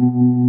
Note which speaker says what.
Speaker 1: Mm-hmm.